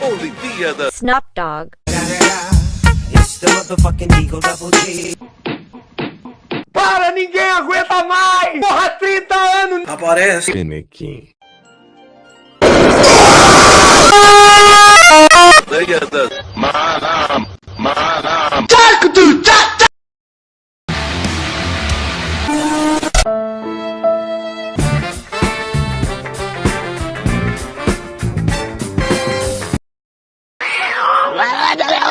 Olimpíada. Snoop Dogg. It's the motherfucking Eagle Double G. Para, ninguém aguenta mais! Porra, 30 anos! Aparece. Penequim. Legenda. Manam. Manam. Tchac, tu, tchac, Vai, vai, vai, vai.